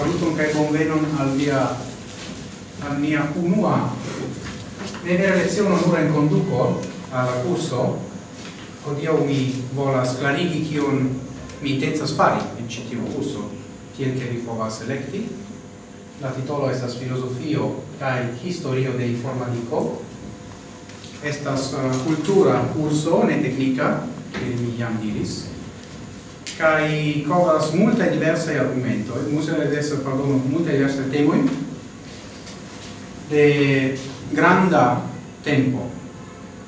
saluton kaj bonvenon al via al mia unua vera leciono nura en conduco al curso odio mi volas klarigi kion mi intencas fari en ĉi tiu tiel ke vi povas elekti. La titolo estas filosofio kaj historio de informatico estas eh, uh, cultura curso ne teknika, ke mi jam diris kai covas multa diversa argumento e musa adesso parlo multa diversa temo de granda tempo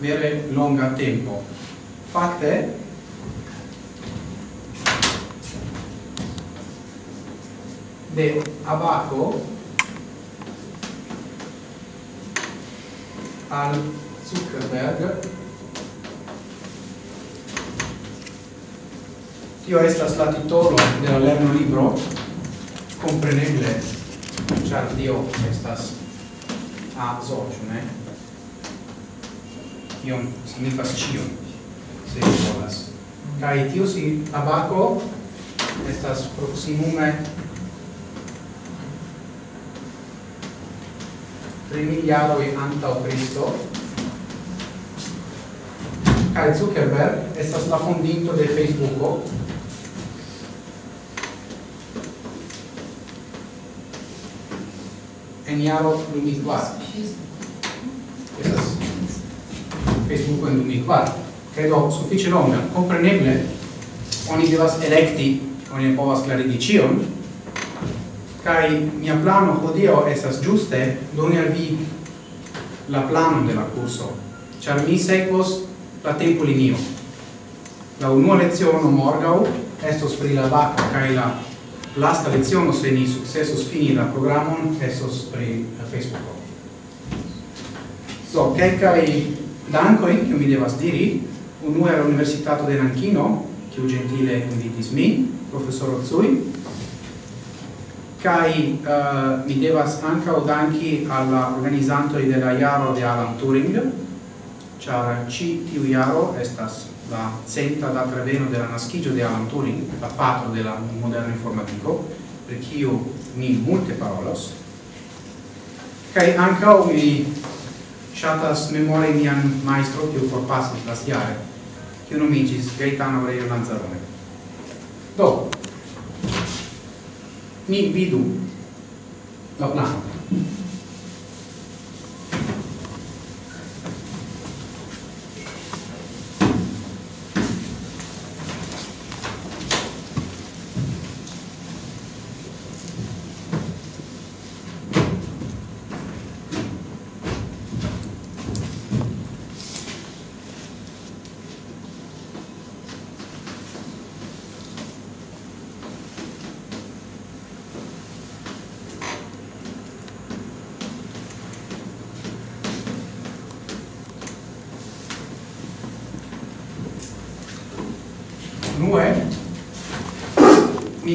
vere longa tempo. Fakte de abaco al Zuckerberg tio estas la titolo de la lerno libro compreneble char dio estas a zocio ne? Iom signifas ĉio se volas. Kai tio si abaco estas proximume 3 miliardoi antau Cristo Kai Zuckerberg estas la fondinto de Facebooko. en iaro 2004 Esas Facebook en 2004 credo suffice longa compreneble oni devas electi oni povas clarigi cion kai mia plano hodio esas giuste doni al vi la plano de la curso char mi sekvos la tempo linio la unua leciono morgau estos pri la vaca kai la lasta leciono se ni successus fini la programon esos pri Facebook. So, kelkaj dankoj, che mi devas diri, unue al Universitato de che kiu gentile invitis mi, professor Tsui, kai uh, eh, mi devas anca danki alla organizanto de la de Alan Turing, char ci tiu Iaro estas la senta da Treveno della Naschigio di Alan Turing, la patro del moderno informatico, per io mi molte parolas, kai ankaŭ mi ŝatas memori mian maestro kiu forpasis non mi dice Gaetano Aurelio Lanzarone. Do, ni vidu la plano.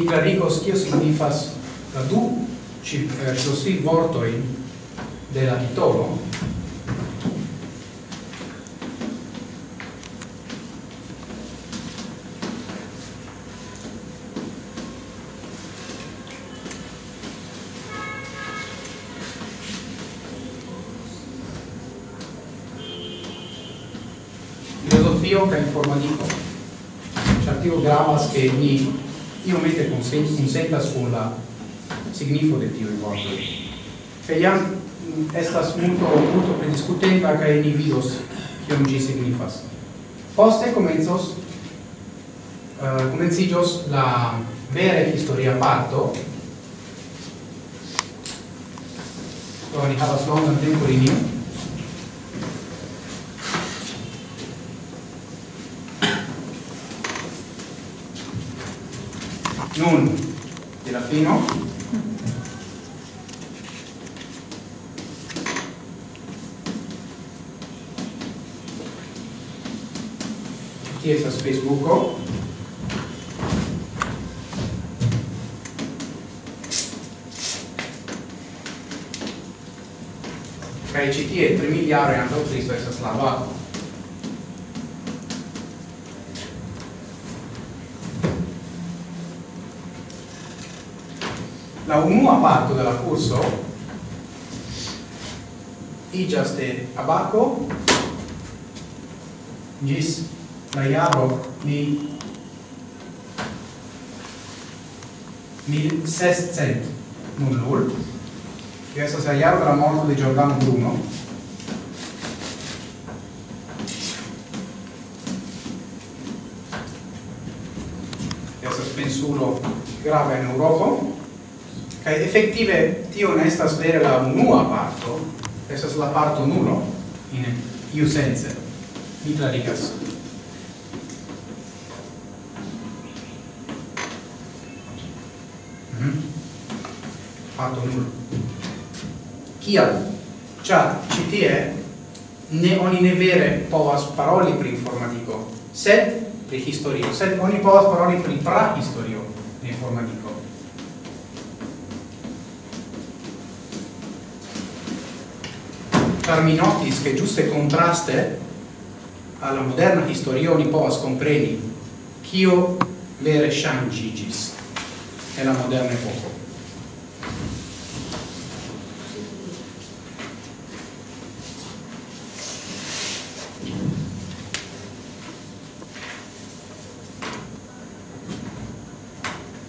clarigos kio signifas la du ci eh, ciosi vortoi de la titolo filosofio kaj informadiko. Ĉar tio gravas, ke ni io mette consentas con la signifo de tio vorto che jam mm, estas multo multo prediscutebla che ni vidos che un gi signifas. Poste comenzos eh, uh, komenciĝos la vera historia parto. Do ni havas longan tempolinio nun della fino chiesa space buco kraj čitije 3 milijara 1 300 je sa Slovakom. la UNU abarco della curso ijaste abarco gis la jaro ni mil sescent nullul che questa sia jaro della morte di Giordano Bruno. Che questa spensuro grave in Europa. Kai effettive tio ne estas vere la unua parto, estas la parto nulo in iu sense. Mi clarigas. Mm -hmm. Parto nulo. Kial? Cia, ci tie ne oni ne vere povas paroli pri informatico sed pri historio, sed oni povas paroli pri prahistorio de informatico car mi notis che giuste contraste alla moderna historio ni povas compreni kio vere shangigis e la moderna epoca.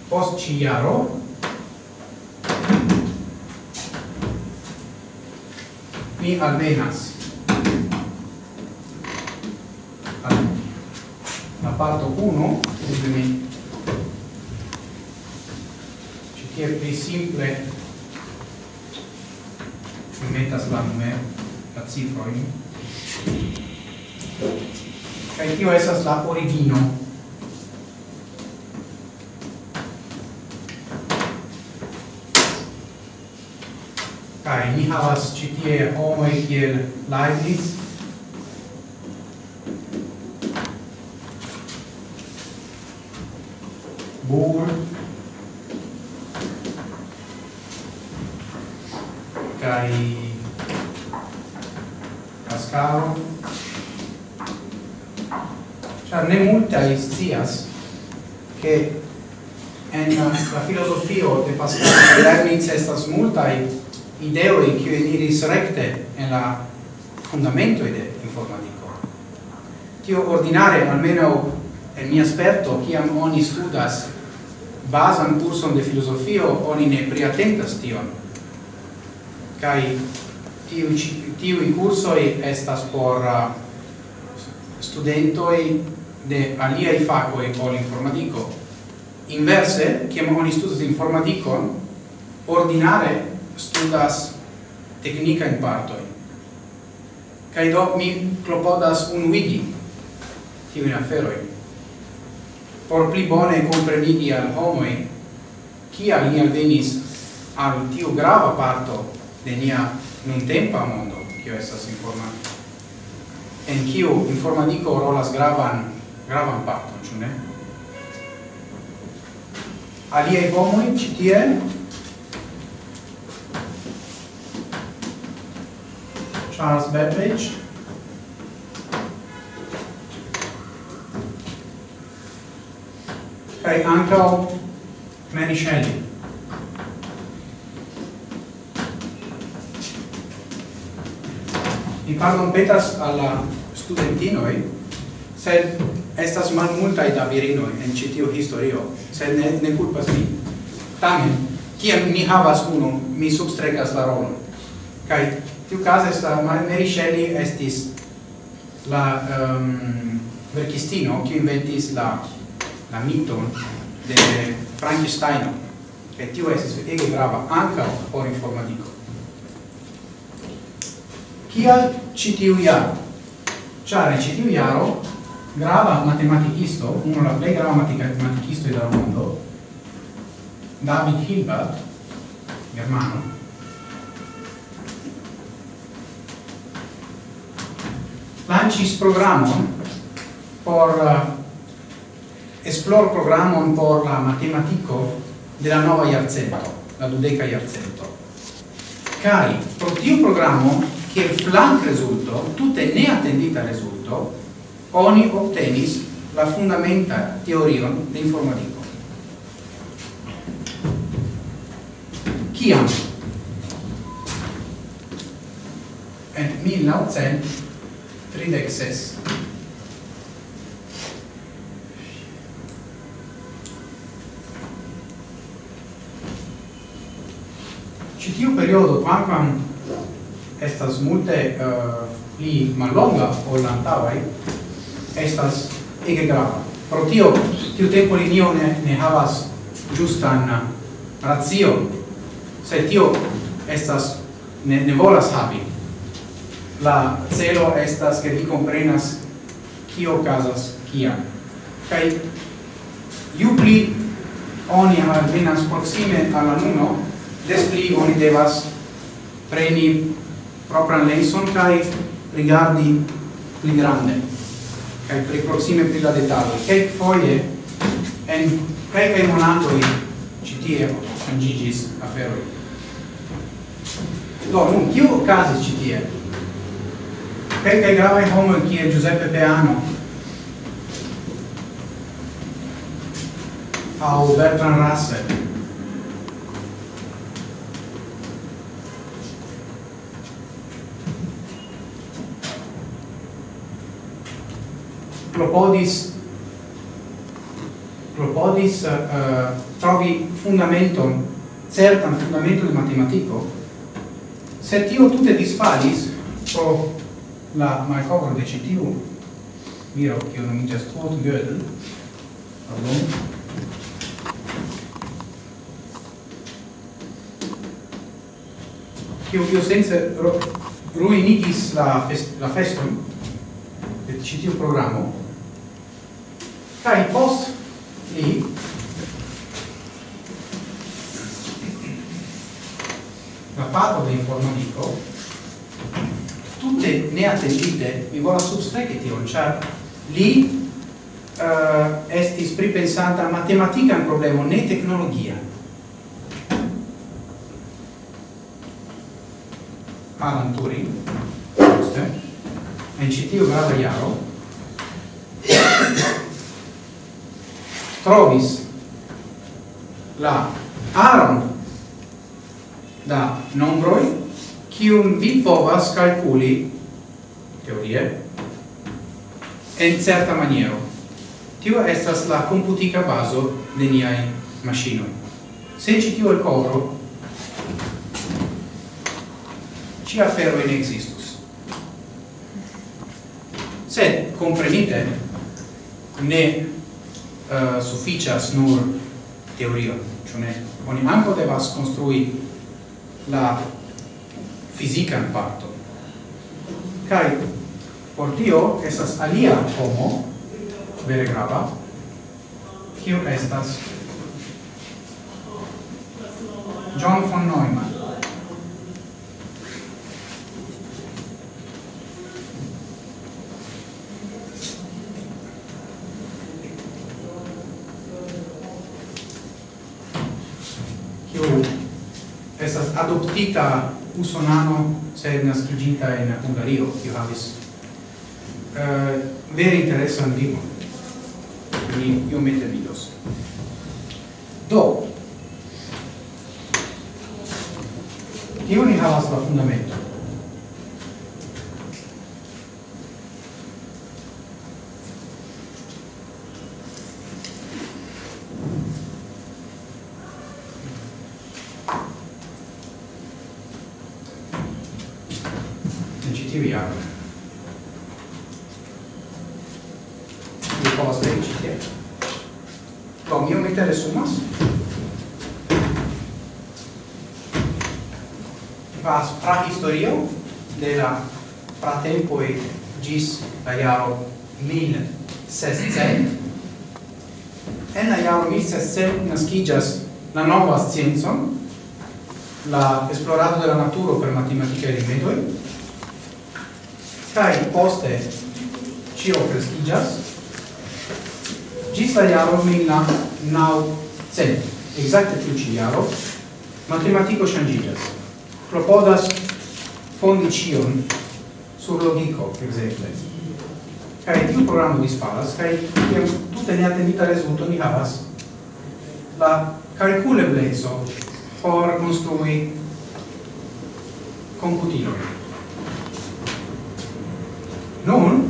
Post ci mi alvenas la parto 1 dove mi. Ci che è più simple. Mi metas la numero la cifra in kai tio esas la origino. aus GTA, Homoi, Kiel, Leibniz che eniris recte en la fundamento de informatico. Tio ordinare, almeno en mia esperto, kiam oni studas basan curson de filosofio, oni ne priatentas tion. Kai tiu tiui cursoi estas por uh, studentoi de aliai facoi ol informatico. Inverse, kiam oni studas informatico, ordinare studas technica in parto kai do mi klopodas un wiki ti mi afero por pli bone comprenigi al homoi al ni venis al tiu grava parto de nia nuntempa mondo, kio estas informatico. En kiu informatico rolas gravan, gravan parton, ĉu ne? Aliaj homoj ĉi tie Charles Babbage, kai ankaŭ Mary Shelley. Mi pardon petas alla studentinoi, sed estas malmultaj da virinoj en citio historio, sed ne, ne culpas mi. Tamen, kiam mi havas unu, mi substregas la rolon. kai tiu caso sta uh, Mary Shelley estis la um, verkistino kiu inventis la la miton de Frankenstein. Che tiu estis ege grava anca por informatico kial ci tiu jaro? Ciare ci tiu jaro grava matematicisto, uno la plei grava matematicisto del mondo David Hilbert germano lancis programon por uh, esplor programon por la matematico de la nova la dudeca iarcento. Cari, pro tiu programo, che flank resulto, tutte ne attendita resulto, oni obtenis la fundamenta teorion de informatico. kiam en tridec ses. Citiu periodo, quamquam estas multe uh, pli malonga o lantavai estas ege grava. Pro tio, tiu tempo linio ne, ne havas giustan eh, ratio, se tio estas ne, ne volas havi la celo estas che vi comprenas kio casas kia kai ju pli oni alvenas proxime alla nuno des pli oni devas preni propran lenson kai rigardi pli grande kai pli proxime pli la dettaglio kai foie en kai kai monatoi citie changigis aferoi do nun kio casas citie kelkaj gravaj homoj kiel Giuseppe Peano. Aŭ Bertrand Russell. Propodis propodis uh, trovi fundamenton certan fundamento de matematico. Se tio tutte disfalis pro la malcovro de miro che non kiu nomiĝas Kurt Gödel. Pardon. Kiu kiu sense ruinigis la fest, la feston de citiu programma programo kaj post li la patro de informatico tutte ne attendite? Mi vola substrecche tion char li uh, estis pripensata matematica un problema ne tecnologia. Alan Turing en citio grava iaro. Trovis la aron da nombroi kiun vi povas calculi, teorie, en certa maniero. Tio estas la computica baso de niai maschinoi. Se ci tio el covro, ci afero in existus. Se, comprenite, ne uh, sufficias nur teorio, cioè ne, oni anco devas construi la fisican parton. Kai por tio esas alia homo vere grava kiu estas John von Neumann. Adoptita usonano se nascigita in Hungario, kiu havis uh, vere interesan vivon. Ni iomete videos Do, io ni havas la fundamento. gis la jaro 1600. En la jaro 1600 nascigas la nova scienza, la esplorado de la naturo per matematica e rimedoi, cae poste cio crescigas, gis la jaro 1900, exacte tiu ci jaro, matematico changigas, Propodas fondi cion sur logico, exemple. Kaj tiu programo disfalas, kaj tutte ne neatendita resulto ni havas la calculebleco por construi computilon. Nun,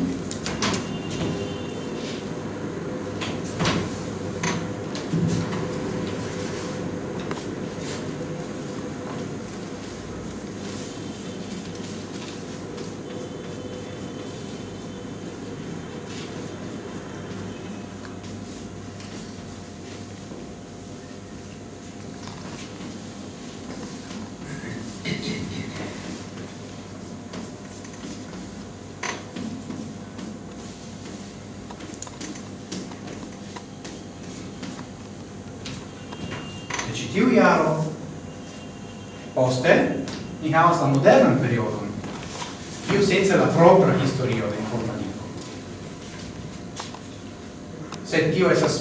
caos la modernan periodon, kiu senza la propra historio de informatiko. Sed tio estas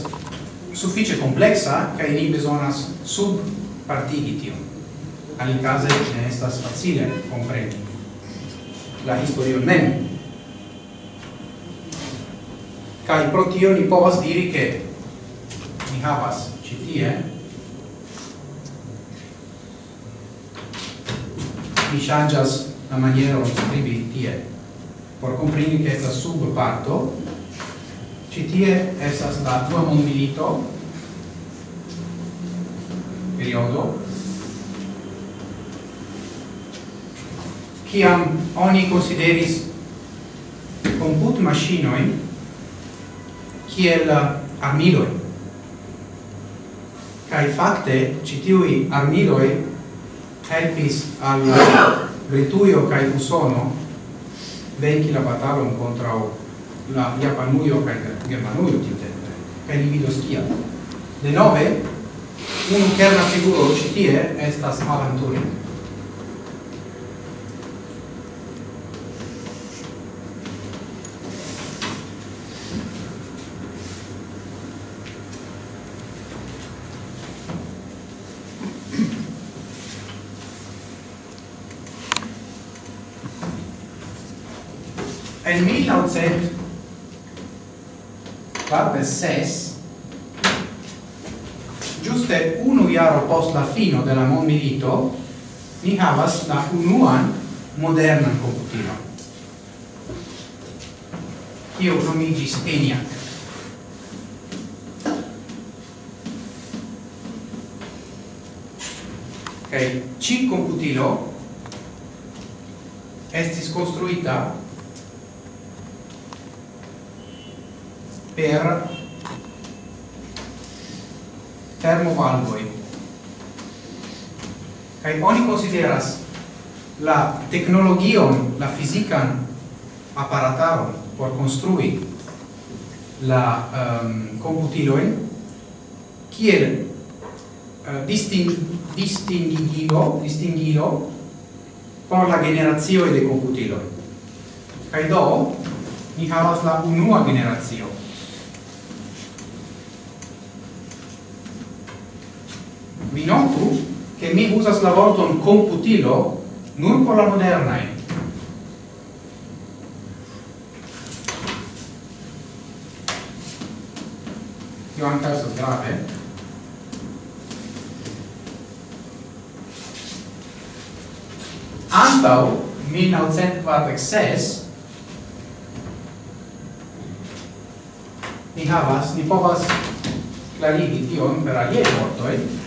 suffice complexa, kaj ni bezonas subpartigi tion. case ne estas facile comprendi la historio mem. Kaj pro tio ni povas diri ke ni havas ĉi tie mi changas la maniera di scrivi tie por comprendi che sta sub parto ci tie essa sta tua mondilito periodo ciam oni consideris comput machinoin kiel armiloi. Kai fakte citiui armiloi helpis al Britujo kaj Usono venki la batalon kontraŭ la Japanujo kaj Germanujo tiutempe kaj li vidos kiam. Denove unu kerna figuro ĉi tie estas Alan Turing sep parte ses giuste unu iaro post la fino della mon milito ni havas la unuan modernan computilo io nomigis ENIAC Kai okay. ci computilo estis construita per termovalvoi. Kai oni consideras la tecnologion, la fizican apparataron por construi la ehm, um, computiloen kiel uh, disting distingigo distingilo por la generazio de computilo kai do ni havas la unua generazio vi notu che mi usas la vorton computilo nur por la modernae. Io anche questo grave. Antau 1946 ni havas, ni povas clarigi tion per alie vortoi,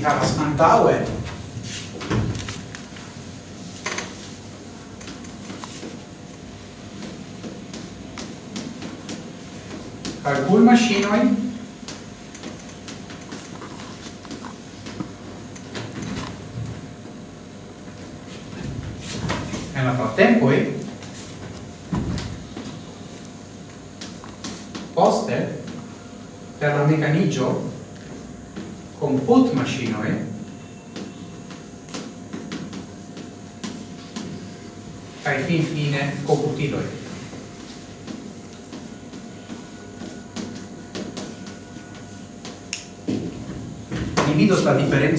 ni havas antaue calcul machinoi en la partempoi poste per la mecanigio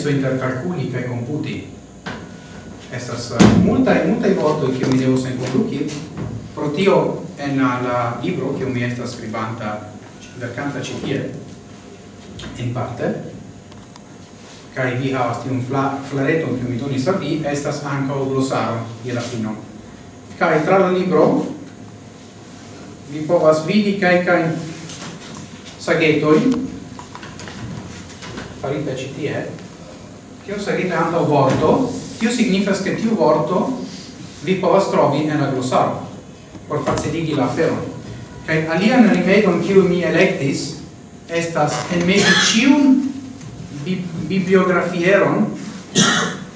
diferenzo inter calculi kaj computi. Estas uh, multaj multaj vortoj kiuj mi devos enkonduki pro tio en la libro kiu mi estas skribanta verkanta ĉi tie in parte kai vi havas tiun fla, flareton kiu mi donis al vi estas ankaŭ glosaro je la fino. Kaj tra la libro vi povas vidi kaj kaj sagetoj farita ĉi tie tio sarita antaŭ vorto, tio signifas che tiu vorto vi povas trovi en la glossaro, por faciligi la aferon. Kaj alian rimedon kiu mi electis, estas enmeti ĉiun bi bibliografieron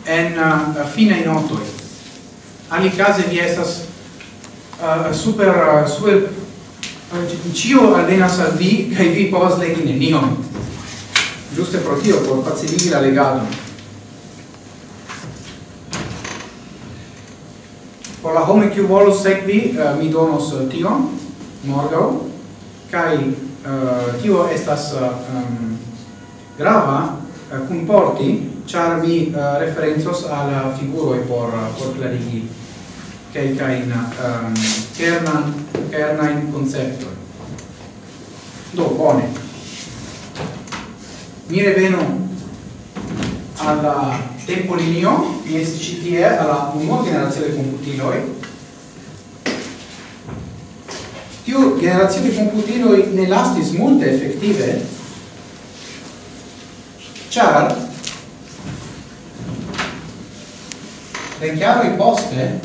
en uh, finaj Ali case vi estas uh, super uh, super uh, cio alvenas al vi, kaj vi povas legi nenion. Giuste pro tio, por faciligi la legadon. por la homo kiu volos sekvi uh, mi donos uh, tion morgau kai uh, eh, tio estas um, grava kunporti ĉar mi referencos al figuroj por por klarigi kelkajn um, kernan kernajn concepto do bone. Mi reveno alla tempo linio, mi estis ĉi tie alla unua generacio de computiloi Tiu generacio de komputiloj ne lastis multe de chiaro i poste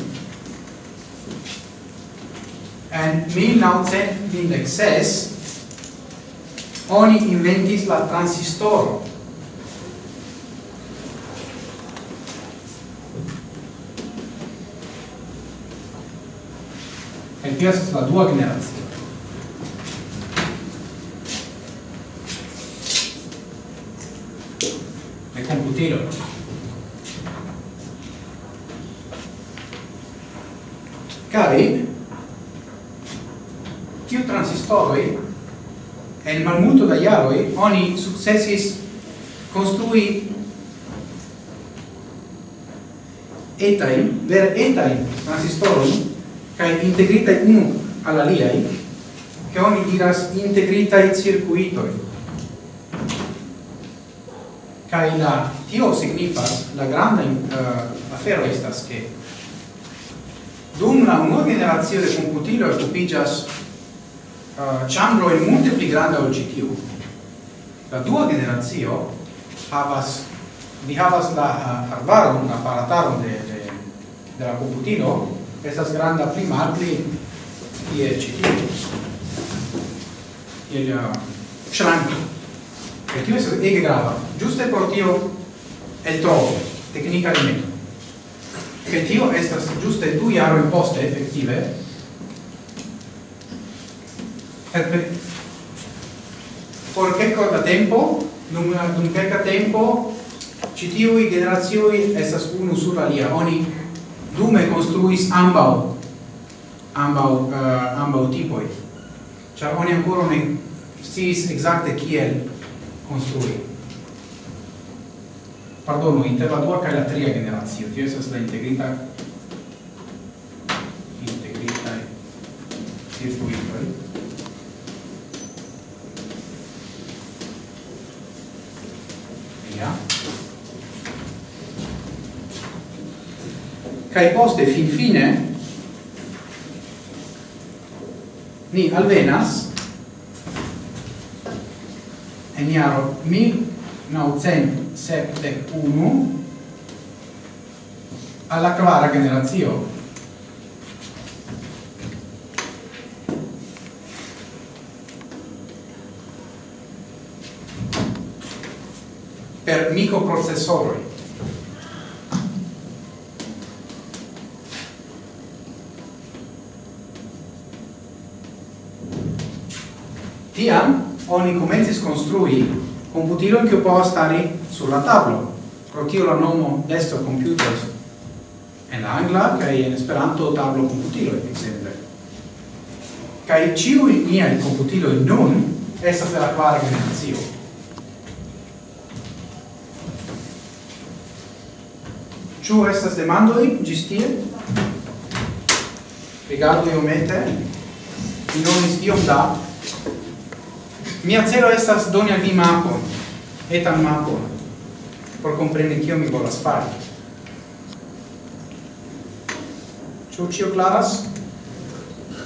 en 1926 oni inventis la transistoro kaj tio estas la dua generacio. De komputilo. Kaj tiu transistoroj en malmulto da jaroj oni sukcesis construi etain, ver etain transistorum kai integrita unu alla aliai che oni diras integrita i circuitoi. Kai la tio signifas la granda uh, afero estas che dum la unua generazione de computilo occupigas uh, eh, chambro e multe pli granda ol gtu la dua generazio havas vi havas la eh, uh, arbaron aparataron de, de, de la computilo estas granda pli malpli je ĉi tie el ŝranko kaj tio estas ege grava. Ĝuste por tio eltrovo teknika rimedo che tio estas giuste du jaroj poste efektive por kelka da tempo dum dum kelka tempo ĉi tiuj generazioni estas unu sur alia oni dume construis ambau ambau uh, ambau tipoi. Char oni ancora ne sciis exacte kiel construi. Pardono inter la dua kaj la tria generacio tio estas la integrita integrita circuitoi. Kai poste fin fine ni alvenas en iaro 1971 alla quara generazio per microprocessori Tiam oni comencis construi computilon che può stare sulla tavola. Pro tio la nomo desktop computers en la angla kai en esperanto tablo computilo ekzemple. Kai ciu nia il computilo nun essa per la kvara generacio. Ciu estas demandoi, gistie? tie? io iomete, mi nomis iom da Mia celo estas doni al vi mapon, etan mapon, por compreni kio mi volas fari. Ĉu ĉio klaras?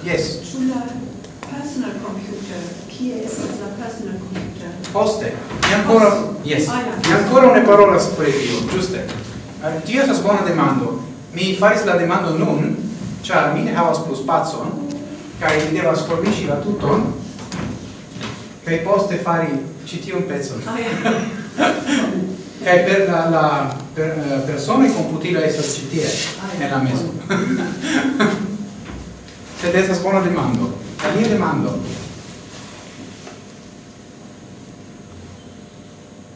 Yes. Ĉu la personal computer, kie estas la personal computer? Poste, mi ancora, yes, ah, mi ancora ne parolas pri tio, ĝuste. Eh, tio estas bona demando. Mi faris la demando nun, ĉar mi ne havas plu spacon, kaj mi devas forviŝi la tuton, per i post fare CT un pezzo. Oh, per la, la per, eh, uh, persona computila essere CT oh, ah, nella mesa. Se adesso scuola demando la mia demando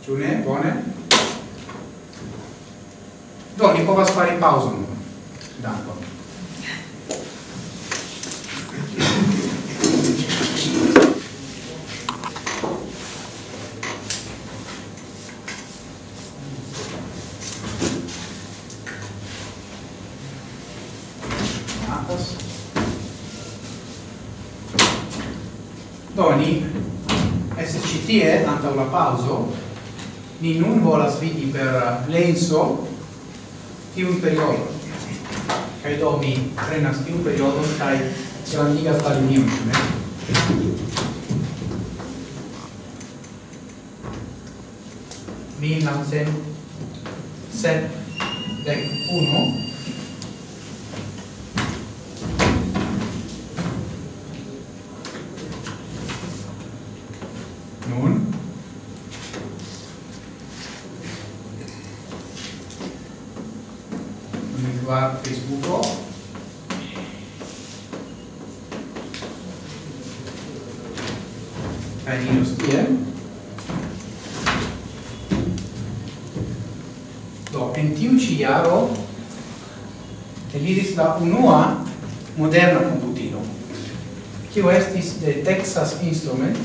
Giune, buone. Doni, può fare in pausa d'acqua tie antau la pauso ni nun volas vidi per uh, lenso tiun periodo kaj do mi prenas tiun periodo, kaj grandigas la linion ne? Mil naŭcent sep dek unu kaj iros tie. Do, en tiu ĉi jaro eliris la unua moderna computino, kiu estis de Texas Instrument,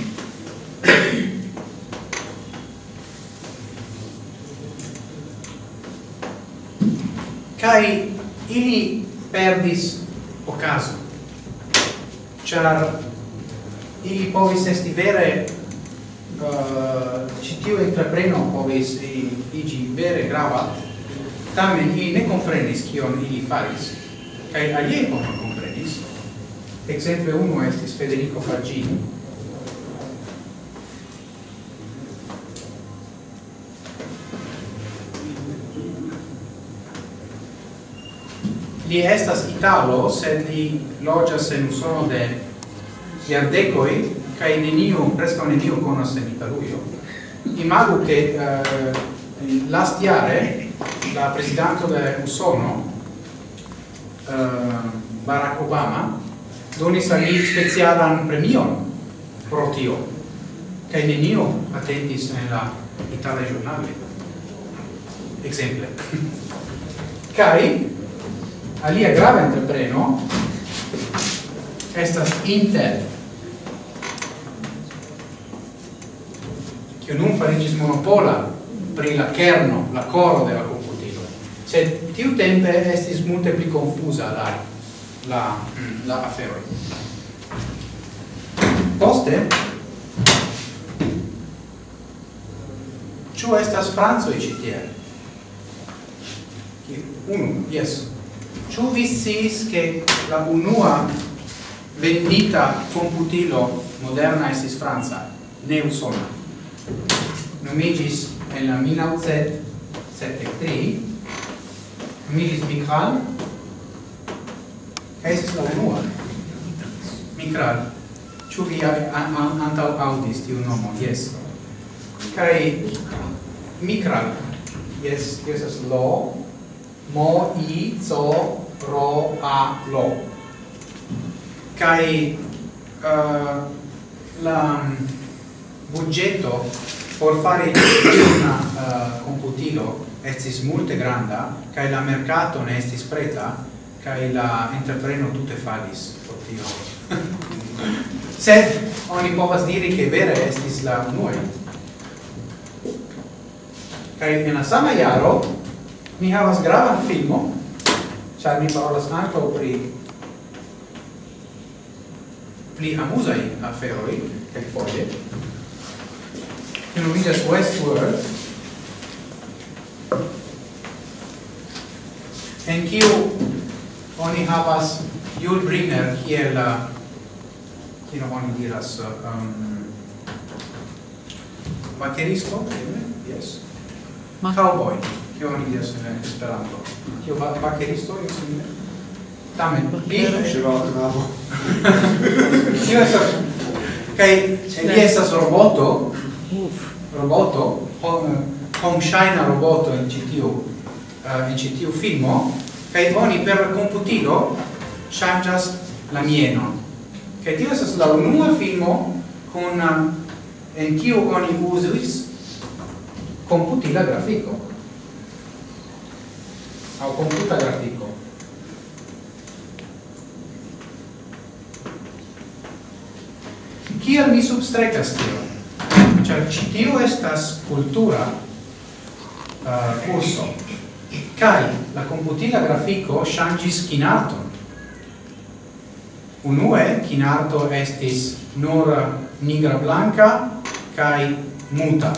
kai ili perdis ocaso char ili povis esti vere uh, ci tiu entrepreno povis igi vere grava. Tamen ili ne comprenis kion ili faris kai alie ne comprenis exemple uno estis Federico Fagini li estas italo sed li loĝas en Usono de iardecoi, cae neniu, presca neniu conos en Italuio. Imago che uh, eh, last iare la presidente de Usono, uh, Barack Obama, donis al li specialan premion pro tio, cae neniu attendis en la Italia giornale. Exemple. Cae, alia grave entrepreno, estas Intel, che nun farigis monopola pri la kerno, la coro de la computilo. Sed tiu tempe estis multe pli confusa la, la, mm, la aferoi. Poste, ciu estas franzoi Che Unu, yes. Ciu vi che la unua vendita computilo moderna estis franza, ne usona? nomigis en la 1973 nomiĝis Mikral. Kaj estis la unua. Mikral ĉu vi antaŭ aŭdis tiun nomon? Yes kaj Mikral. Yes, yes, as lo mo i co ro a lo Kai uh, la budgeto por fare una uh, eh, computilo estis multe granda kai la mercato ne estis preta kai la entrepreno tutte falis por tio. Sed oni povas diri che vere estis la unue kai en la sama jaro mi havas gravan filmo ĉar mi parolas ankaŭ pri pli amuzaj aferoj kelkfoje can read as Westworld En kiu oni havas Yul Brynner kiel la kiel oni diras uh, um, bateristo, yes. Ma cowboy, kiu oni diras in Esperanto. Kiu ba bateristo es simile. Tamen, li Kio estas? Kaj li estas roboto roboto, hom, shine roboto in citiu, uh, eh, in citiu filmo, kai oni per computilo changas la mieno. Kai tio esas la unua filmo con eh, en kiu oni uzis computila grafico. Au computa grafico. Kiel mi substrecas? ĉar ĉi tio estas cultura uh, curso kaj la komputila grafiko ŝanĝis kinarton. Unue kinarto estis nur nigra blanca, kai muta.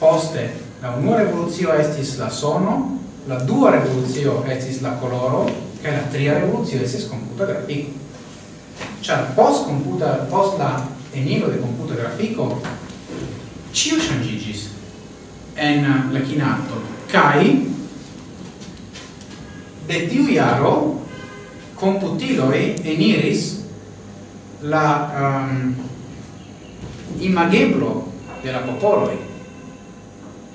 Poste la unua revoluzio estis la sono la dua revoluzio estis la coloro kai la tria revoluzio estis computa grafico cioè post computa post la enilo de computa grafico cio changigis en uh, la chinato kai de tiu iaro computiloi eniris la um, imageblo de la popoloi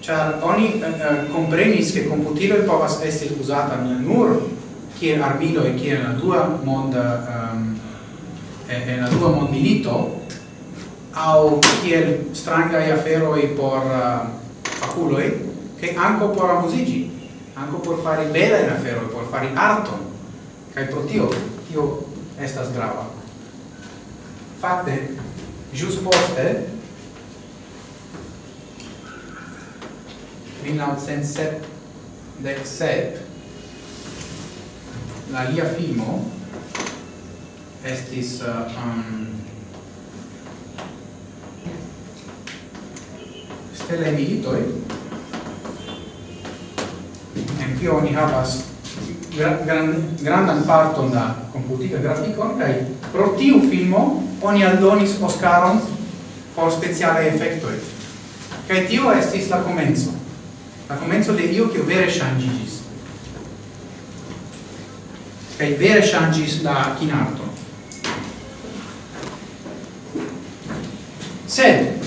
char oni uh, uh comprenis che computiloi povas esti usata nur kiel armilo e kiel la dua monda um, e, e la dua mondilito au kiel strangai aferoi por uh, faculoi, che anco por amusigi, anco por fare bella in afero por fare arto kai pro tio, tio estas grava. fatte jus poste, 1977, la lia filmo estis uh, um, televiditoi en kio oni havas gran grandan parton da computica grafico e pro tiu filmo oni aldonis Oscaron por speciale efectoi kaj tiu estis la comenzo la comenzo de io che vere ŝanĝiĝis. Kaj vere ŝanĝis la kinarto sed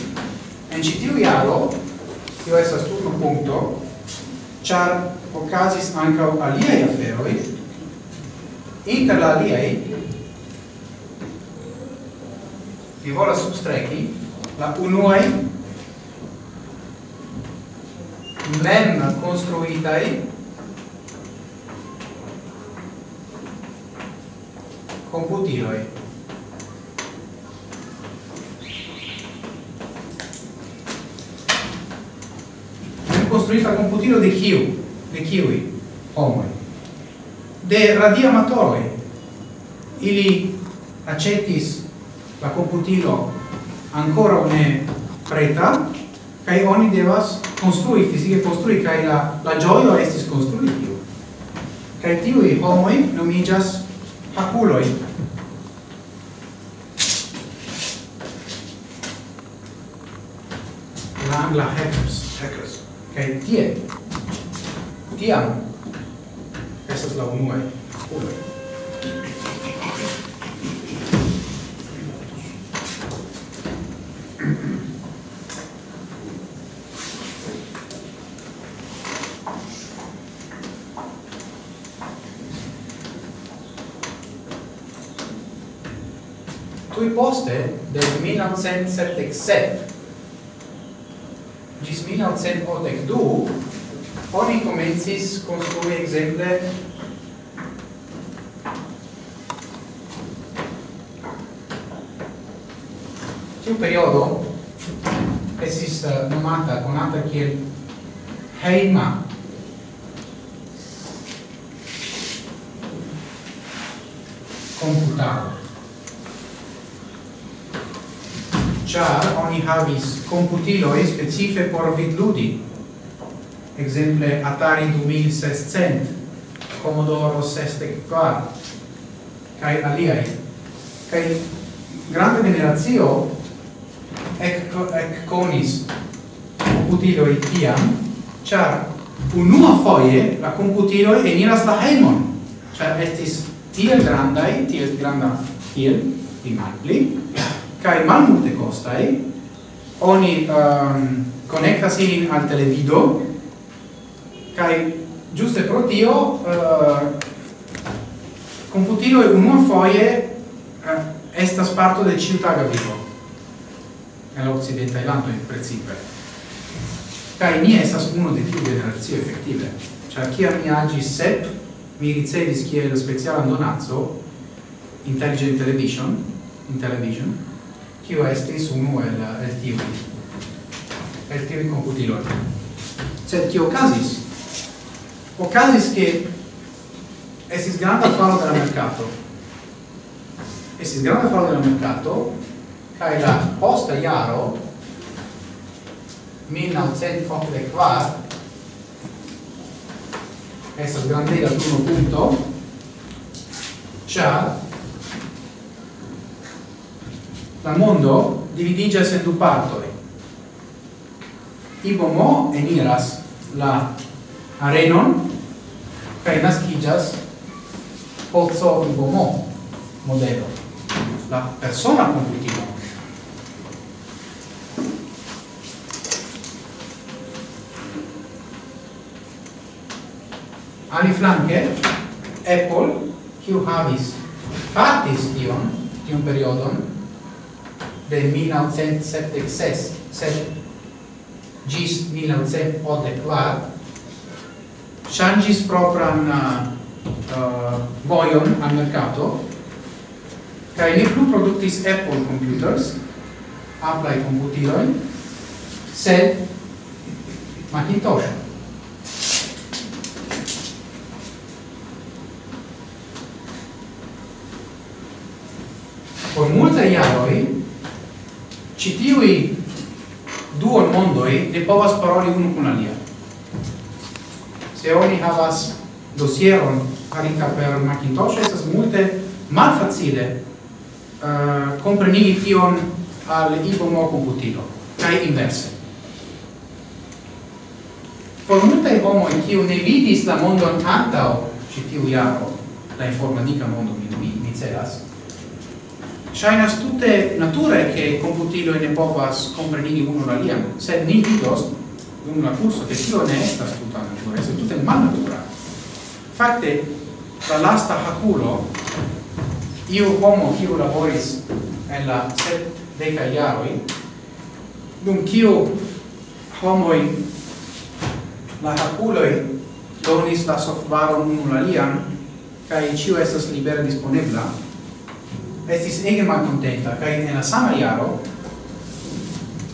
En ĉi tiu jaro, tio estas turno punkto, ĉar okazis ankaŭ aliaj aferoj, inter la aliaj vi volas substreki la unuaj mem konstruitaj computiloi construita computilo de kiu? De kiui? homoi. De radiamatoroi, Ili acetis la computilo ancora ne preta, kai oni devas construi, fisiche construi, kai la, la gioio estis construi tiu. Kai tiui homoi nomijas haculoi. La angla hackers. Hackers kai tie, tiam, esas la unua kuloj. Tui poste, del 1977, 1982 oni comencis construi exemple tiu periodo esis uh, eh, nomata conata kiel heima. Computado oni havis e specife por vidludi. Exemple, Atari 2600, Commodore 64, kai aliai. kai grande generazio ec, ec conis e tiam, char unua foie la computiloi eniras la heimon, char estis tiel grandai, tiel granda, tiel, imagli kai man mal multe costai, oni ehm, um, connectas ilin al televido. Kai giuste pro tio ehm, uh, computilo e unua foie uh, eh, estas parto de ciutaga vivo. Nell'occidente la in principe kai ni estas uno de tiu generazio effettive cioè chi mi agi sep mi ricevis kiel speciala donazzo intelligent television in television kiu estis unu el el tiu el tiu computiloj sed kio okazis? Okazis ke estis granda falo de la mercato estis granda falo de la mercato kaj la posta jaro 1944 estas grandega turno punto, ĉar la mondo dividigas en du partoi. Ibomo eniras la arenon kaj naskiĝas ibo mo modelo, la persona complicita. Ali flanke, Apple, kiu havis, fatis tion, tion periodon, de 1976 gis 1984 shangis propran uh, uh, voion al mercato kai ne plu productis Apple computers Apple computeroi sed Macintosh. Por multaj iaroi citiui mondo mondoi ne povas paroli unu kun alia. Se oni havas dosieron farita per Macintosh, esas multe malfacile eh, uh, comprenigi tion al ibomo computilo, kai inverse. Por multe homo in kiu ne vidis la mondon antao, citiu iaro, la informatica mondo mi, mi, mi celas, Shainas tutte nature che computilo in povas comprenigi uno la liam, sed ni vidos dum la curso che tio ne estas tuta natura, sed tutte malnatura. Fakte, la lasta haculo, iu homo kiu laboris en la set deca iaroi, dum kiu homoi la haculoi donis la softvaron unu la liam, kai ciu estas libera disponebla, estis ege malcontenta kaj en la sama jaro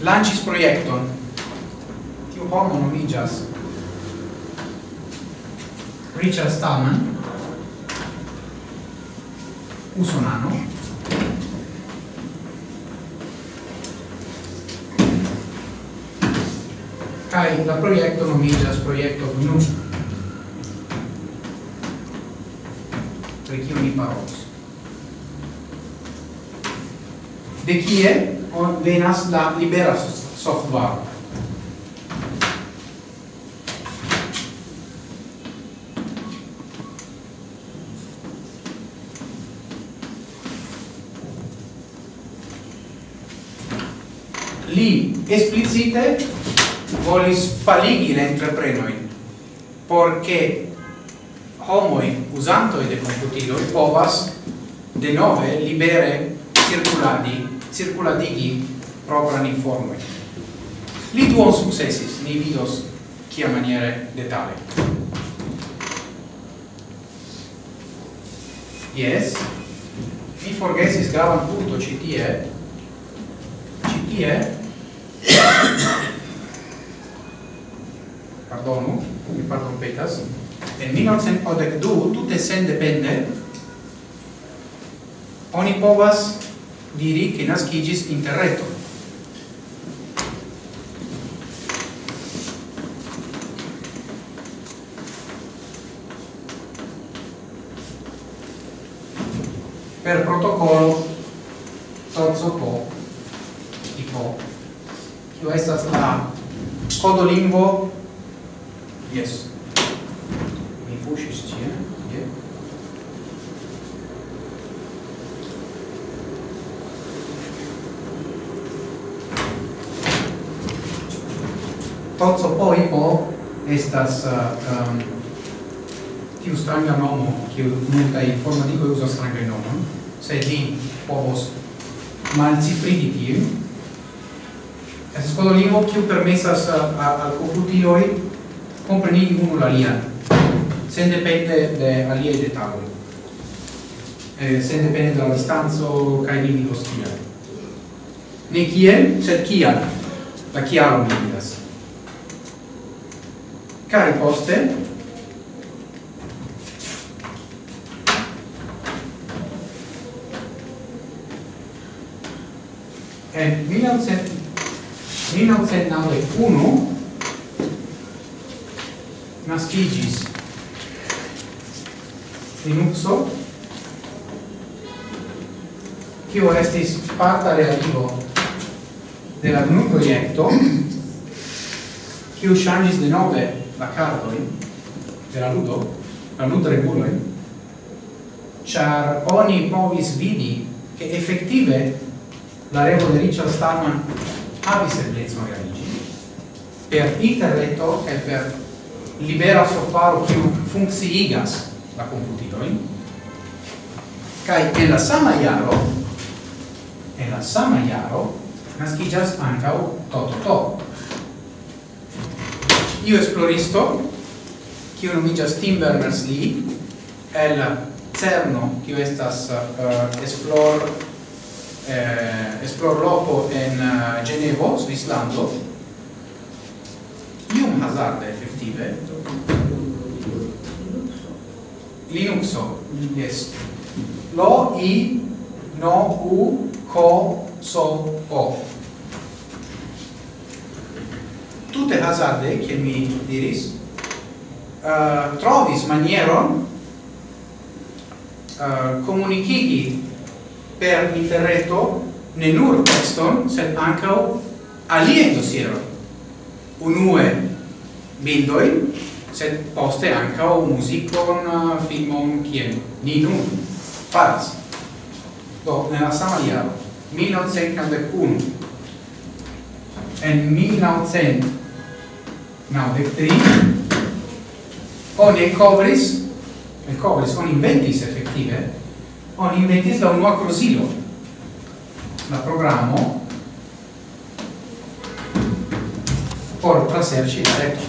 lancis proiecton tiu homo nomigas Richard Stallman usonano. Kai la proiecto nomigas proiecto GNU per chi mi parolos de kie venas la libera software. Li esplicite volis faligi la entreprenoin porque homoi usantoi de computilo povas de nove libere circuladi circuladigi propran informoi. Li duon successis, ni vidos kia maniere detale. Yes, mi forgesis gravan punto citie, citie, pardonu, mi pardon petas, en 1982, tutte sen depende, oni povas diri che nascigis interreto. Per protocollo Tozzo Po, tipo, tio estas la codolingvo estas uh, um, tiu stranga nomo, kiu multaj informatikoj uzas strangan nomon, se vi povos malcifrigi tiu Estas kodo lingvo kiu permesas uh, al komputiloj komprenigi unu la alian, sendepende de aliaj detaloj, eh, sendepende de la distanco kaj limigo stia. Ne kiel, sed kial, la kialo mi vidas. Cari poste, en 1991 nascigis Linuxo, kio estis parta realigo de la GNU proiecto, kio changis de nove la cardoi de la ludo, la ludo reguloi, char oni povis vidi che effettive la revo de Richard Stallman havis eblezon realigi per interreto e per libera software kiu funkciigas la computilojn kai en la sama iaro, en la sama iaro, nascigas ancao Toto to io esploristo, kiu nomigas Tim Berners-Lee, el CERNO, kiu estas uh, esplor, eh, esplor loco en uh, Genevo, Svislando, ium hazarda effettive, Linuxo, yes, lo i no u co so o tute hazarde, che mi diris, uh, trovis manieron uh, comunicigi per interreto ne nur texton, sed anche alie dossiero Unue bildoi sed poste ancau musicon, uh, filmon, kien ni nun faras. Do, nella sama iaro, 1991, en 1900 1993 oni covris e covris on inventis effettive on inventis la unua crosilo la programo por traserci la reto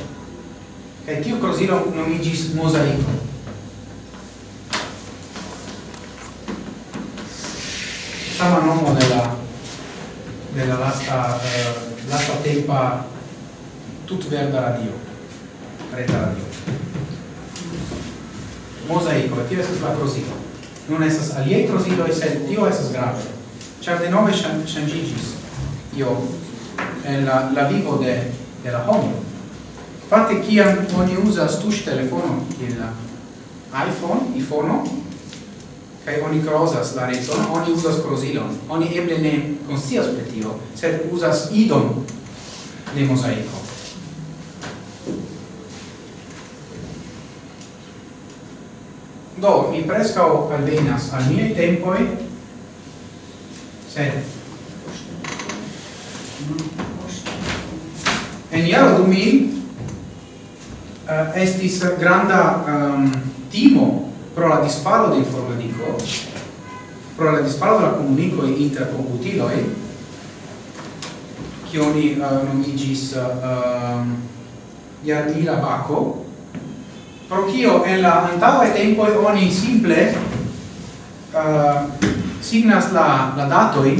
e tio crosilo nomigis mosaico sama nomo della della lasta uh, lasta tempa tut verda radio, reta radio. Mosaico, tio esas la trosilo. Non esas aliei e sed tio esas grave. Char de nove shangigis, io, en la, la vivo de, de la homo. Fate kiam oni usas tush telefono, il iPhone, iPhone, kai oni crosas la reton, oni usas crosilon, oni eble ne consias per tio, sed usas idon de mosaico. Do, mi prescao alvenas al miei tempoi, sed en iaro du mil uh, estis granda um, timo pro la disparo de informatico, pro la disparo de la comunico inter computiloi, che oni eh, uh, nomigis uh, eh, um, ehm, Yardila Baco, pro kio en la antaŭe tempo oni simple uh, signas la la datoi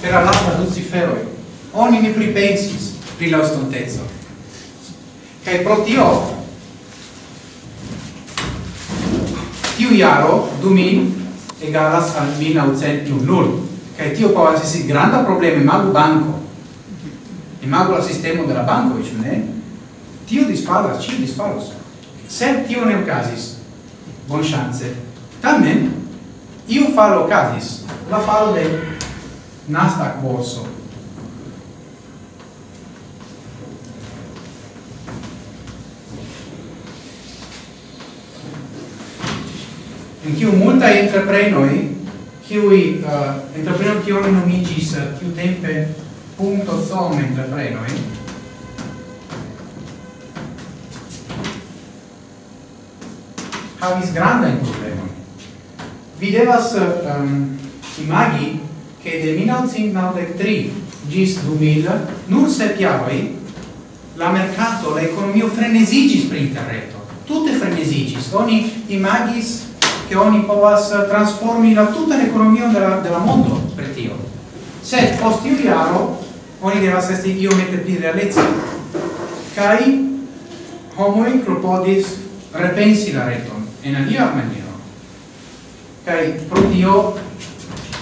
per la ciferoi. oni ne pripensis pri la estonteco kaj pro tio tiu jaro du min egalas al min aucentium nul kaj tio povas esti granda problemo imagu banko imagu la sistemo de la banko, ĉu ne? Tio disparas, ĉio disparas se tio ne ocasis bon chance. Tamen io falo ocasis la falo de Nasdaq borso. In kiu multa entreprenoi kiui uh, eh, entreprenoi kiu nomigis kiu eh, tempe punto som entreprenoi havis grandajn problemojn. Vi devas um, imagi che de 1993 gis 2000 nur se piavoi la mercato, la economia frenesigis per interreto. Tutte frenesigis. Oni imagis che oni povas transformi la tutta l'economia della, della mondo per tio. se post tiu jaro oni devas esti iomete più realezza. Kai homoi clopodis repensi la reton en alia maniero kai pro tio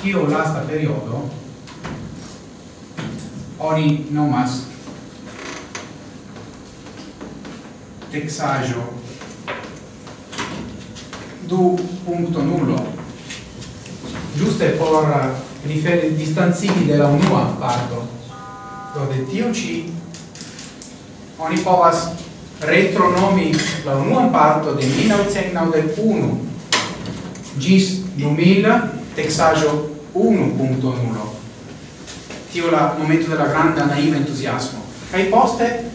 tio lasta periodo oni nomas texajo du punto nullo. Giuste por eh, riferi distanzigi della unua parto. Do de tio ci oni povas retronomi la unuan parto de 1991 gis 2000 texajo 1.0 tio la momento della grande naiva entusiasmo kai poste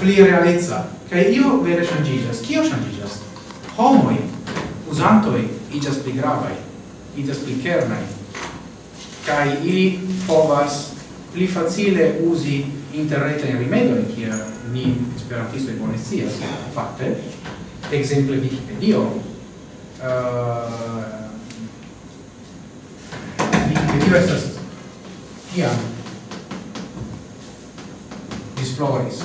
pli realezza kai io vere changigas kio changigas homoi usantoi igas pli gravai igas pli kernai kai ili povas pli facile usi interreta in rimedio in kia ni esperantisto e bone fatte, fakte Wikipedia. Uh, Wikipedia estas kiam disfloris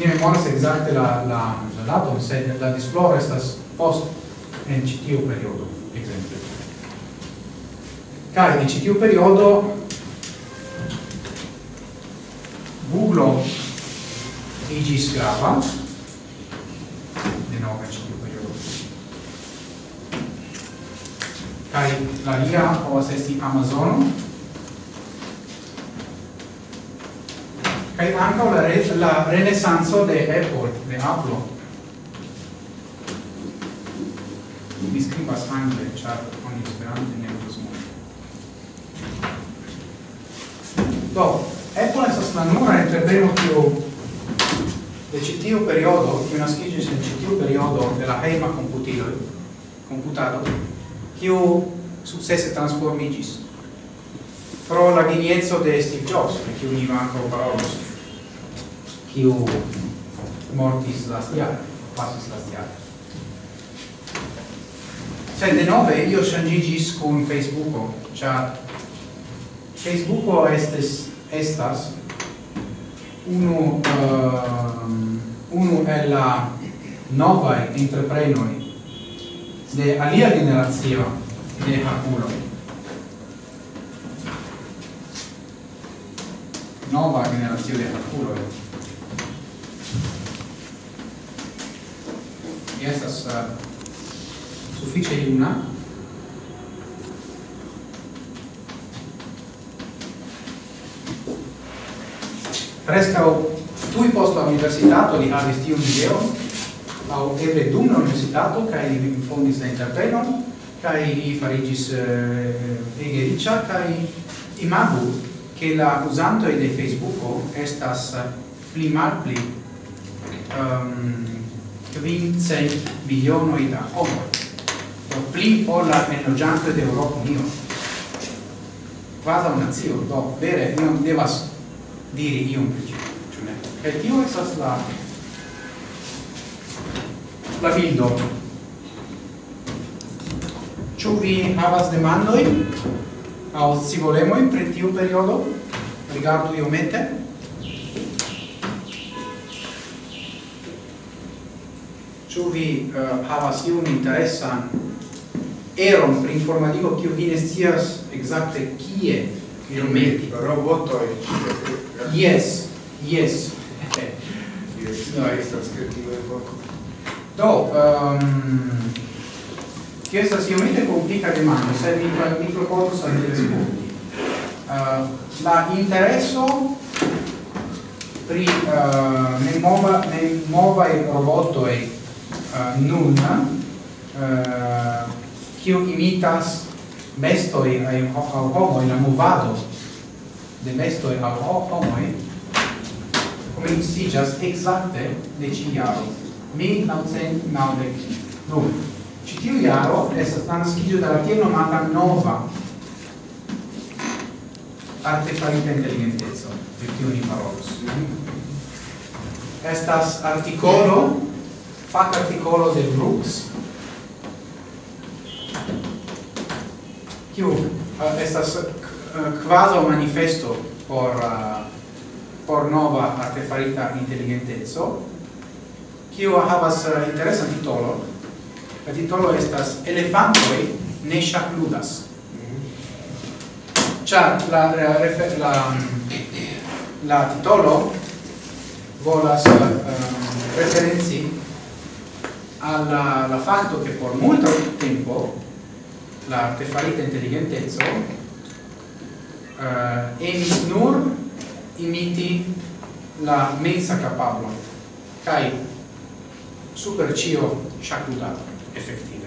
ne memoras exacte la la la datum sed la disfloro estas post en citiu periodo ekzemple kaj in citiu periodo Google igis grava, de nove ci tiu periodo. Kai la lia povas esti amazon kai anche la, re, la renesanzo de Apple, de Apple. Mi scrivas anche, char con sperante ne usas Do, Apple estas la nura entrepreno più de ĉi periodo, kiu una en ĉi tiu periodo de la hejma komputiloj, komputado, kiu sukcese transformiĝis pro la geniezzo de Steve Jobs, pri kiu ni ankaŭ parolos, kiu mortis lastjare, pasis lastjare. Cioè, de nove io shangigis con Facebook, cia Facebook estes estas uno uh, ehm, uno è la nova entreprenoi de alia generazio de Hakulo. Nova generazio de Hakulo. Estas uh, sufiĉe una prescau tui post la universitato li havis tiun ideon, au eble dum la universitato, kai li fondis la interprenon, kai li farigis eh, ege riccia, kai imagu che la usantoi de Facebook estas pli mal pli um, ehm, quincent milionoi da homo, do pli ol la enlogiantoi de Europa Unio. Quasi un zio, do, vere, non devas diri iom pri ĝi, ĉu ne? Kaj tio estas la la bildo. Ĉu vi havas demandojn aŭ scivolemojn pri tiu periodo? Rigardu iomete. Ĉu vi uh, havas iun interesan eron pri informativo kiu vi ne scias ekzakte kie il Robotoi. Yes, yes. yes, no, estas kreativa poco Do, um, che sta iomete complica mano, se mi, mi proponus sa mi rispondi. Uh, la intereso pri uh, il robot e uh, nun, uh, che imitas mestoi ai au homoi, la movado de mestoi au si just exacte de ci jaro, 1990. Nun, ci tiu jaro estas naskiĝo de la tiel nomata nova artefarita intelligentezza per tiu ni parolos. Estas articolo fac articolo de Brooks, kiu uh, estas eh, eh, quasi manifesto por uh, por nova artefarita intelligentezzo kiu havas uh, interesa titolo. La titolo estas elefantoi ne shakludas mhm. ĉar la la, la la titolo volas referenzi alla la fatto che por molto tempo l'artefarita intelligentezzo uh, eh, emis nur imiti la mensa capablo cai super cio shakuta effettive.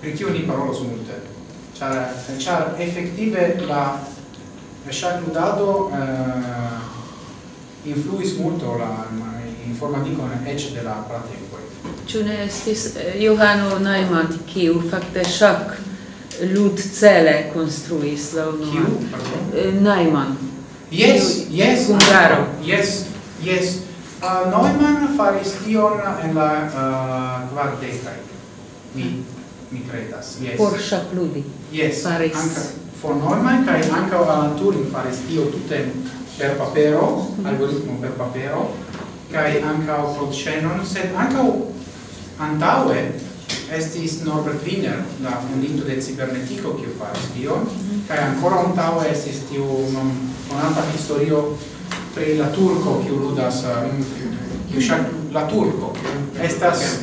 Perché ogni parola su multe c'è effettive la shakutato uh, eh, influis molto la, in forma di con edge della platea Ĉu ne estis eh, Johano Neumann, kiu fakte ŝak ludcele konstruis la unua? Eh, Neumann. Yes, yes, Hungaro. Yes, yes. Uh, Neumann faris tion en la uh, kvardekaj. Mi mi credas. Yes. Por Shapludi. Yes. Faris. Anca for Neumann kai anca Alan Turing faris tio tutte per papero, mm -hmm. algoritmo per papero kai ancau Claude Shannon, sed ancau antaue estis Norbert Wiener, la fondinto de cibernetico, kiu faris tion, mhm. kai ancora antaue estis tiu monata historio pri la turco, kiu ludas, um, kiu shac, la turco, estas...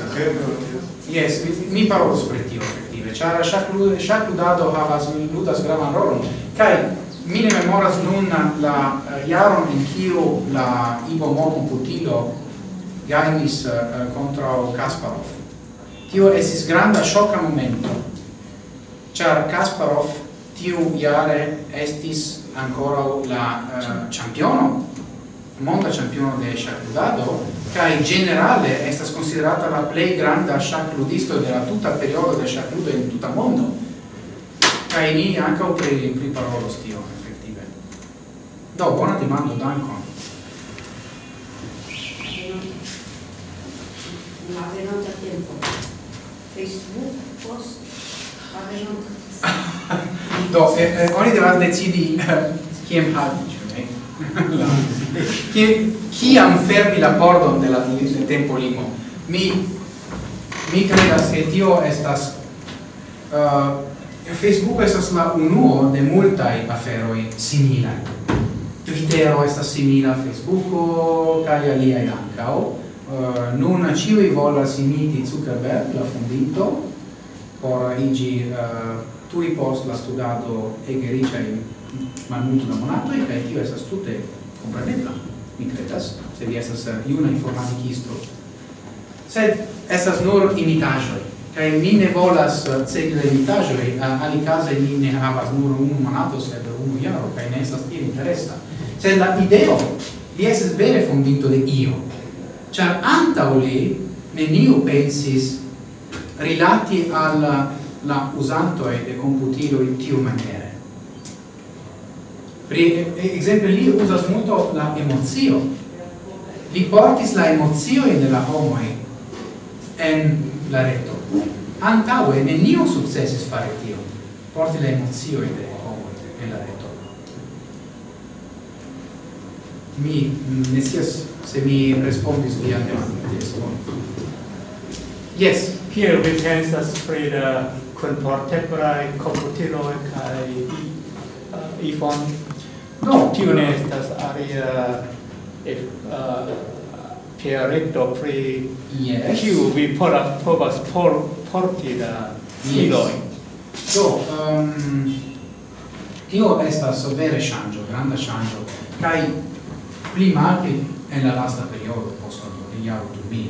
Yes, mi parolos pri tio, effettive, char shac ludado havas, ludas gravan rolon, kai mi ne memoras nun la uh, jaron in kiu la Ivo Mo computilo gainis uh, eh, contra eh, Kasparov. Tio esis granda shocka momento, char Kasparov tiu jare estis ancora la uh, championo, monda championo de shakudado, kai generale estas considerata la plei granda shakudisto de la tuta periodo de shakudo in tuta mondo. Kai ni anche pri, pri parolos tion. Do, buona demando, dankon. La venonta tempo. Facebook, post, la venonta. Do, eh, eh, oni devas decidi kiam halti, ĉu ne? Ki kiam fermi la pordon de la de tempo limo. Mi mi credas che tio estas uh, Facebook estas la unuo de multaj aferoj similaj Twittero estas simila Facebooko kaj aliaj ankaŭ. Uh, nun ĉiuj volas imiti Zuckerberg, la fondinto, por iĝi uh, tuj post la studado ege riĉaj malmulto da monatoj kaj tio estas tute komprenebla, mi kredas, se vi estas juna informaticisto. Sed estas nur imitaĵoj cae mi ne volas cedi imitajoi, uh, ali case mi ne havas nur unu monato, sed unu iaro, cae ne esas tiel interesta. Sed la ideo, li esas vere fondito de io, char antauli neniu pensis rilati al la usanto e de computilo in tiu maniere. Pri esempio li usas molto la emozio. Li portis la emozio in la homo en la reto. antaue neniu successis fare tio. Porti la emozio de homo en la reto. Mi ne sias se mi respondis via demando yes yes here we pensas pri la contemporae computilo kai uh, iPhone no. Tio ne estas aria if uh, teoreto pri yes. kiu vi povas povas por porti la filoj. Yes. Do, um, tio estas vere ŝanĝo, granda ŝanĝo, kaj pli malpli en la lasta periodo post la jaro 2000,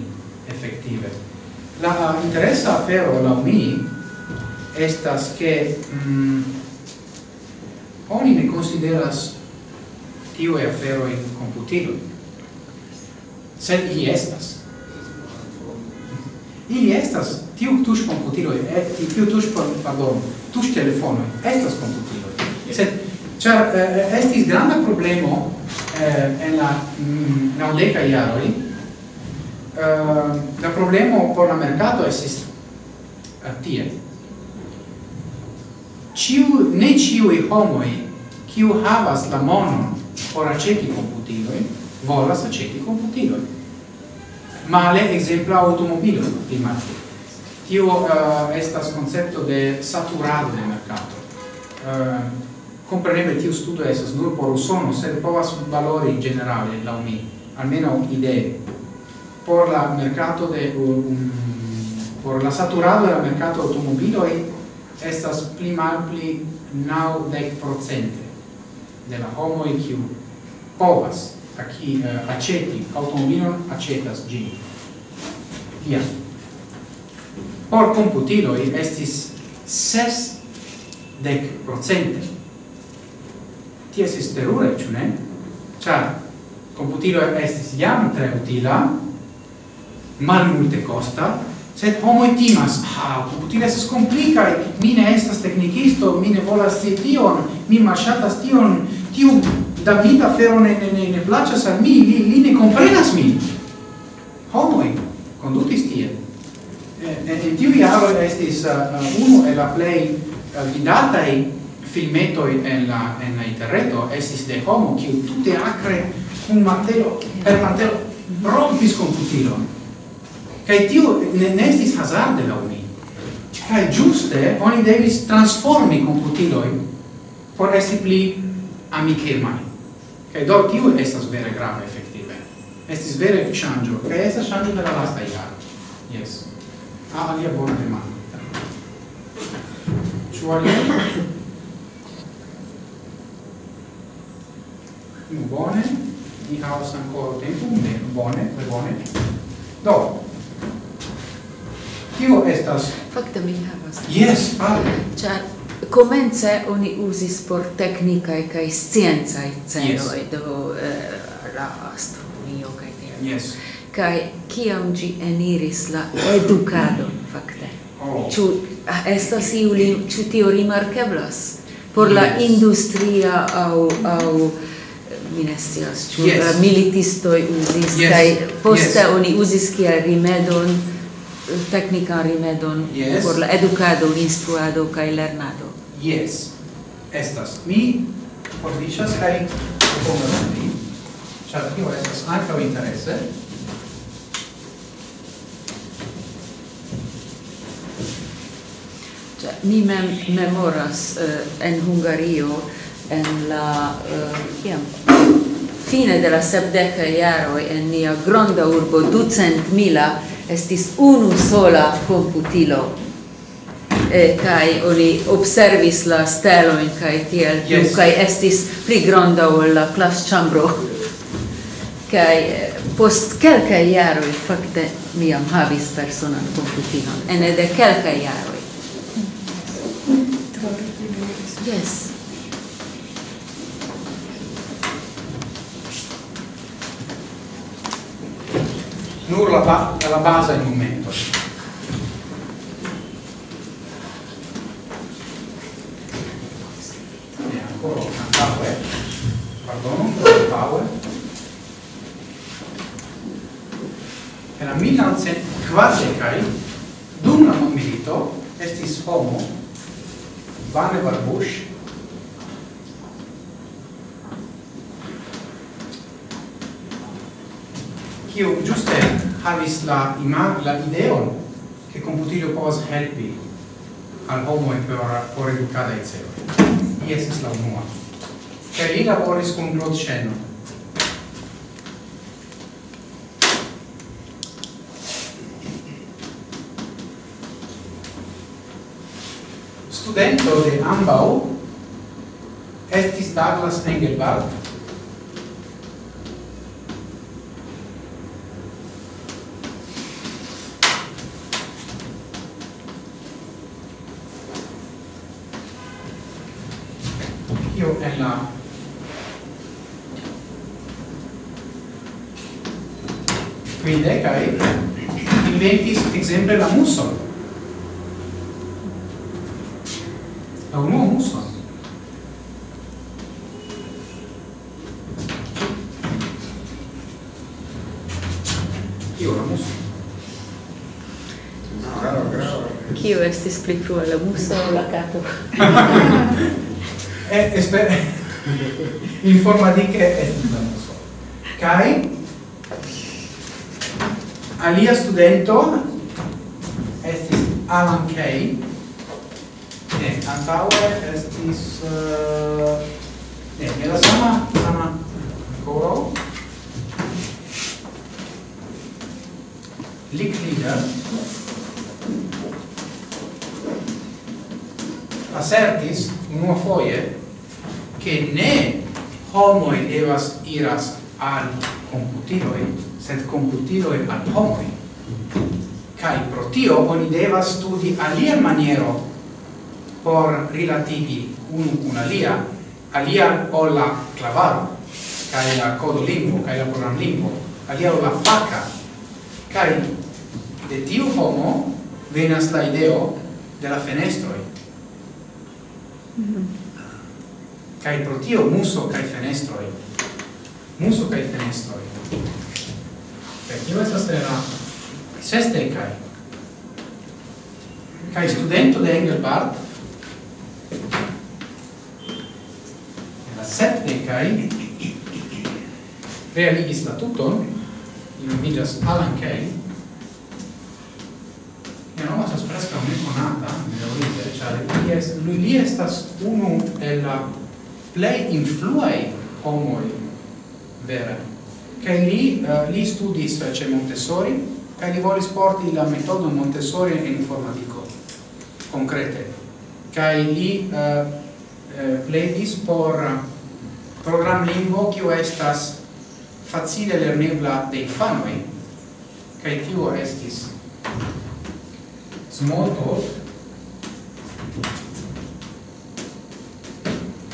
efektive. La interesa afero laŭ mi estas ke mm, oni ne konsideras tiuj aferoj komputiloj sed ili estas. Ili estas tiu tuŝ komputiloj e eh, tiu tuŝ pardon tuŝ telefonoj estas komputiloj sed ĉar eh, estis granda problemo eh, en la mm, jaroj eh, la problemo por la merkato estis eh, tie. Ciu ne ciu homoi kiu havas la monon por aceti computiloi volas aceti computilon. Male exempla automobilo primate. Tio uh, estas concepto de saturado de mercato. Uh, Compreneble tiu studio esas nur por usono, sed povas valori generale, la umi, almeno idee. Por la mercato de um, por la saturado de la mercato automobilo estas pli malpli dec procente de la homoj kiu povas a chi eh, accetti automobilon acetas gin tia Por computilo estis ses dec procente. Ti estis terure, ciu ne? Computilo estis jam tre utila, mal multe costa, sed homoi timas, ah, computilo estis complicae, mi ne estas technicisto, mi ne volas tion, mi malshatas tion, tiu Davida fero ne ne ne ne placas al mi, li, li ne comprenas mi. Homoi condutis tie. E, en tiu iaro estis uh, uno e la play uh, vidatai filmeto en la en la interreto estis de homo kiu tute acre un martelo per martelo rompis computilon. Kaj tiu ne, ne estis hazarde la mi. Kaj giuste oni devis transformi computilojn por esti pli amikemaj e do tiu estas vere grave efektive. Estis vere ŝanĝo, kaj estas ŝanĝo de la lasta jaro. Jes. Ah, alia bona demando. Ĉu alia? Nu, bone. Ni havas ancora tempo. Ne, bone, tre bone. Do. kio estas... Fakte mi havas. Yes, fale. Ĉar Comence oni usis por technicae cae sciencae celoi, yes. do eh, la astronomio cae tiam. Yes. Cae kiam gi eniris la educadon, fakte. Oh. Ciu, ah, estas iu, ciu tio rimarkeblas Por la yes. industria au, au minestias, ciu yes. uh, militistoi usis, yes. cae poste yes. oni usis cia rimedon, eh, technica rimedon yes. por la educado, instruado kaj lernado yes estas mi fordicias kai proponas vi. ĉar tio estas ankaŭ interese mi mem memoras uh, en Hungario en la eh, kiam fine de la sepdeca iaro en nia granda urbo ducent mila estis unu sola computilo eh, kai oni observis la steloin kai tiel plu yes. kai estis pli granda ol la class chambro. Kai eh, post kelkaj jaroj fakte mi jam havis personan komputilon ene de kelkaj jaroj. Yes. Nur la, ba la base in momento. ancora pardon, perdono, power e la 1900 quasi cai dum la milito estis homo Vannevar Bush kiu giuste havis la ima la ideon che computilio povas helpi al homo e per por educada et cetera ies estis la unua. Kaj li laboris kun Claude Chenon. Studento de ambau estis Douglas Engelbart, io en la quindecai inventis exemple la muson la unua muson Kio la muso? Kio estis pli frua la muso o la kato? e esper in forma di che è non so kai alia studento? Estis Alan Kay. Ne antaue estis uh, ne nella sama sama coro Licklieder assertis unua foie che ne homoi devas iras al computiloi, sed computiloi al homoi. kai pro tio oni devas studi alia maniero por relativi unu kun alia, alia o la clavaro, kai la codo lingvo, kai la program lingvo, alia o la faca, kai de tiu homo venas la ideo de la fenestroi. Mm -hmm kai pro tio muso kai fenestroi. Muso kai fenestroi. Per tio estas la seste kai kai studento de Engelbart. La septe kai realigis la tuton in nomigas Alan Kay che non estas presca un'econata, mi devo dire, cioè, lui, lui lì estas uno della plei influei homoi vera che li uh, li studis uh, ce Montessori che li volis porti la metodo Montessori in informatico concrete. Che li uh, pledis por program lingvo kiu estas facile lernebla de infanoj kaj tio estis Smalltalk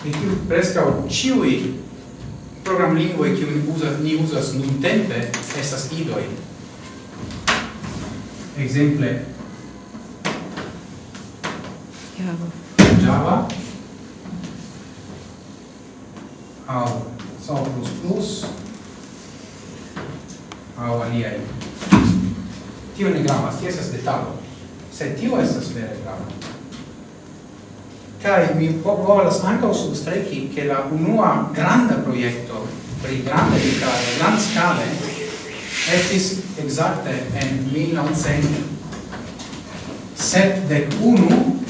in cui prescau ciui programlingvoi cium usas, ni usas nun tempe estas idoi. Exemple, Java, Java au C++ au aliai. Tio ne gravas, tio esas detalo, sed tio estas vere grava. Kai mi po volas anche substreki che la unua granda projekto pri grande ricale, grand scale, estis exacte en 1971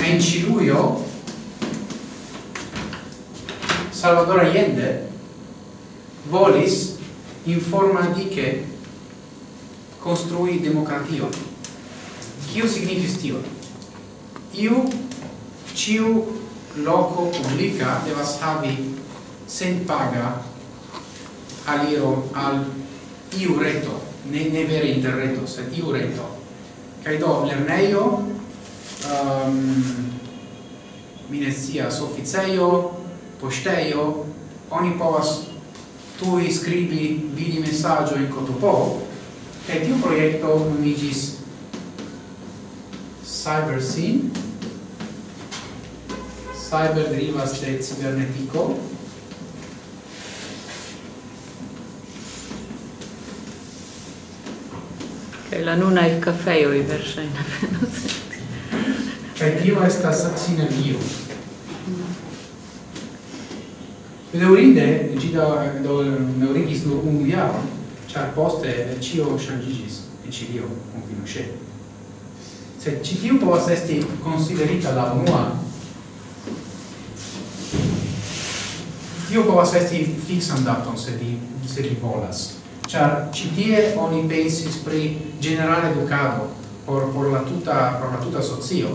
en Ciluio Salvador Allende volis in forma di che construi democratio. Kio signifis tio? iu ciu loco publica devas havi sen paga aliro al iu reto. Ne, ne vere interreto sed iu reto. Kaj do lerneio, um, ehm, minesias officeio, posteio, oni povas tuj skribi vidi messaggio in kotopo e tiu proiecto nomiĝis Cyber Scene cyber derivas de cibernetico Kaj la nuna il kafejo i verŝajne venos. Kaj tio estas sinergio. Bedaŭrinde ĝi da daŭrigis nur unu jaron, ĉar poste ĉio ŝanĝiĝis en Ĉilio, kun Pinochet. Sed ĉi tiu povas esti konsiderita la unua tio povas esti fixan daton se vi se vi volas. Ĉar ĉi tie oni pensis pri generale edukado por por la tuta por la tuta socio.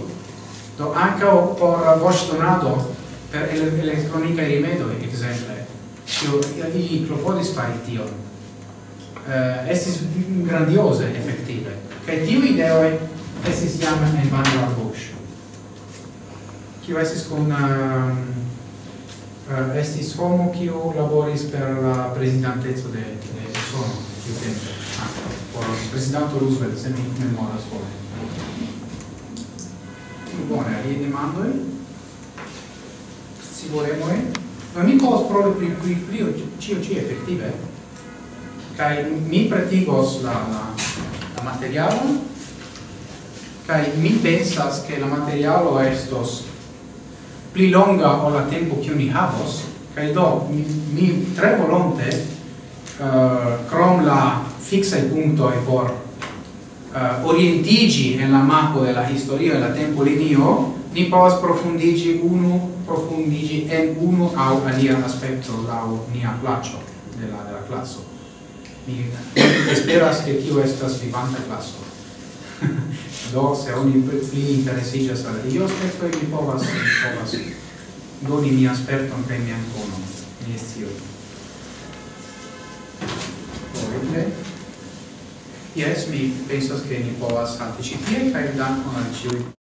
Do anche por voce donado per el elettronica e rimedo exemple io i proponis fari tio eh, estis grandiose effettive che tiu ideo estis jam en vano bush kio estis con uh, um, uh, estis homo kiu laboris per la presidanteco de de Usono tiu tempo ah, por prezidanto Roosevelt se mi memoras bone. Bone, aliaj demandoj? Scivolemoj? ma mi povas provi pri pri pri ĉio ĉi efektive kaj mi pretigos la la la materialon kaj mi pensas ke la materialo estos pli longa o la tempo che ni havos kai do mi, mi tre volonte uh, crom la fiksaj punktoj por uh, orientigi en la mapo de la historio de la tempo linio ni povas profundigi unu profundigi en unu au alia aspecto lau nia placo de la, de la classo. Mi esperas che tio estas vivanta classo do se oni pli interesiĝas al io aspekto mi povas mi povas doni mi sperton kaj mian konon mi scioj Horrible. Yes, mi pensas che ni povas halti ĉi tie kaj dankon al ĉiuj.